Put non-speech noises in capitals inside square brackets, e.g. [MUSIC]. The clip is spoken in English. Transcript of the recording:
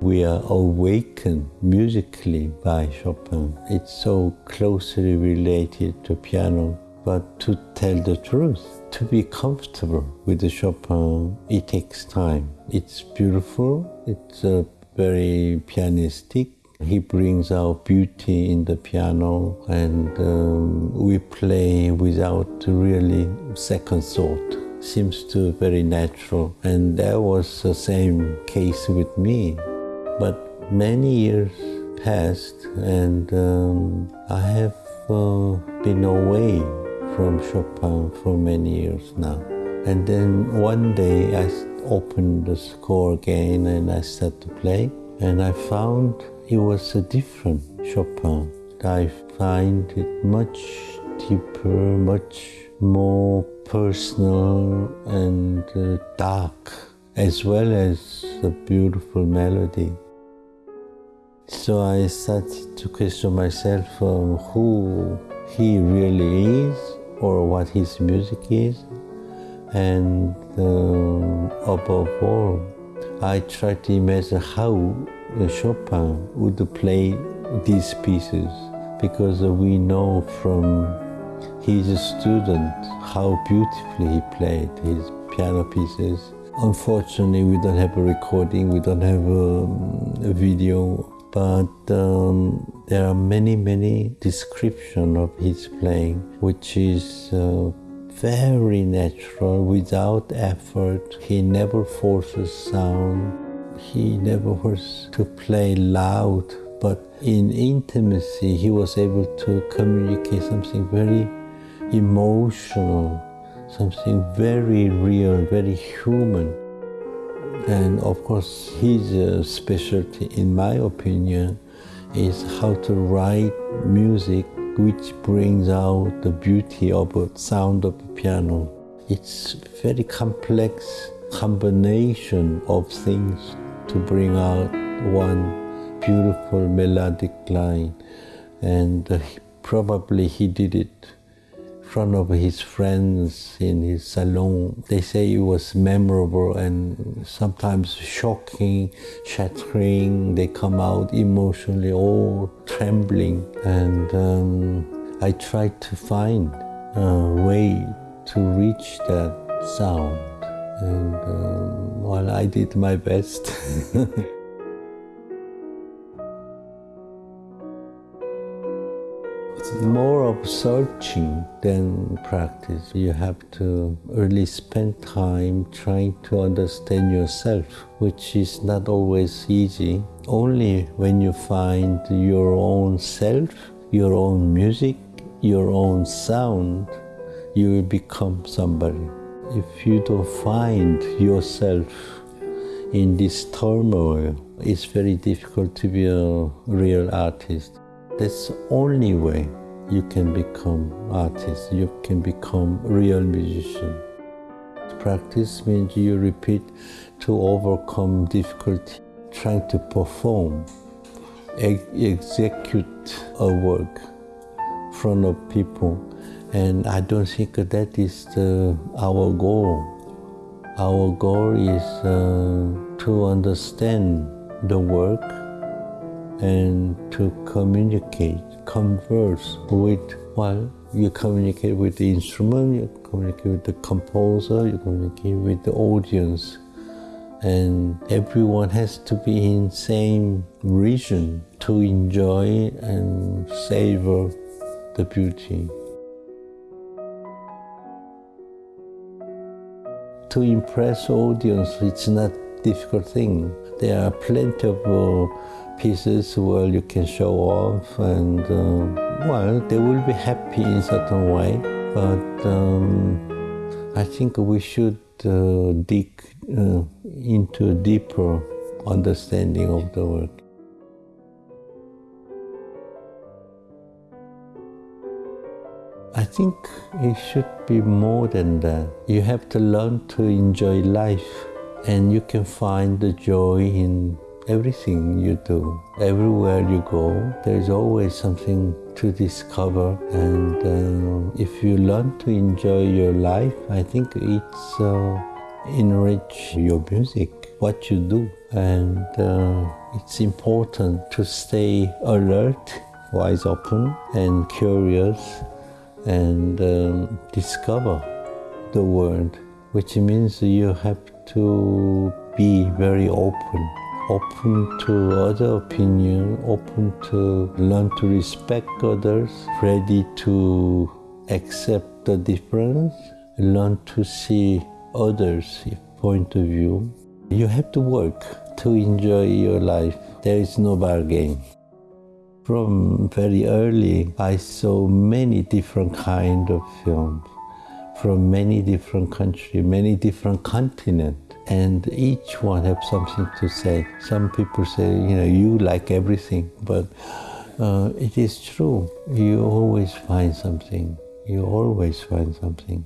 we are awakened musically by Chopin. It's so closely related to piano. But to tell the truth, to be comfortable with the Chopin, it takes time. It's beautiful, it's uh, very pianistic, he brings out beauty in the piano and um, we play without really second thought. Seems to very natural and that was the same case with me. But many years passed and um, I have uh, been away from Chopin for many years now. And then one day I opened the score again and I started to play and I found it was a different Chopin. I find it much deeper, much more personal and uh, dark, as well as a beautiful melody. So I started to question myself um, who he really is or what his music is. And um, above all, I tried to imagine how Chopin would play these pieces because we know from his student how beautifully he played his piano pieces. Unfortunately, we don't have a recording, we don't have a, a video, but um, there are many, many descriptions of his playing, which is uh, very natural, without effort. He never forces sound he never was to play loud, but in intimacy, he was able to communicate something very emotional, something very real, very human. And of course, his uh, specialty, in my opinion, is how to write music which brings out the beauty of the sound of the piano. It's very complex combination of things to bring out one beautiful melodic line. And uh, probably he did it front of his friends in his salon. They say it was memorable and sometimes shocking, shattering. They come out emotionally, all trembling. And um, I tried to find a way to reach that sound. And um, well, I did my best. [LAUGHS] it's more of searching than practice. You have to really spend time trying to understand yourself, which is not always easy. Only when you find your own self, your own music, your own sound, you will become somebody. If you don't find yourself in this turmoil, it's very difficult to be a real artist. That's the only way you can become artist, you can become real musician. Practice means you repeat to overcome difficulty, trying to perform, ex execute a work in front of people and I don't think that is the, our goal. Our goal is uh, to understand the work and to communicate, converse with, well, you communicate with the instrument, you communicate with the composer, you communicate with the audience. And everyone has to be in same region to enjoy and savor the beauty. to impress audience, it's not difficult thing. There are plenty of uh, pieces where you can show off and, uh, well, they will be happy in certain way, but um, I think we should uh, dig uh, into a deeper understanding of the work. I think it should be more than that. You have to learn to enjoy life and you can find the joy in everything you do. Everywhere you go, there's always something to discover. And uh, if you learn to enjoy your life, I think it's uh, enrich your music, what you do. and uh, it's important to stay alert, wise open, and curious, and um, discover the world, which means you have to be very open open to other opinion, open to learn to respect others, ready to accept the difference, learn to see others' point of view. You have to work to enjoy your life. There is no bargain. From very early, I saw many different kind of films from many different countries, many different continents and each one have something to say. Some people say, you know, you like everything, but uh, it is true. You always find something. You always find something.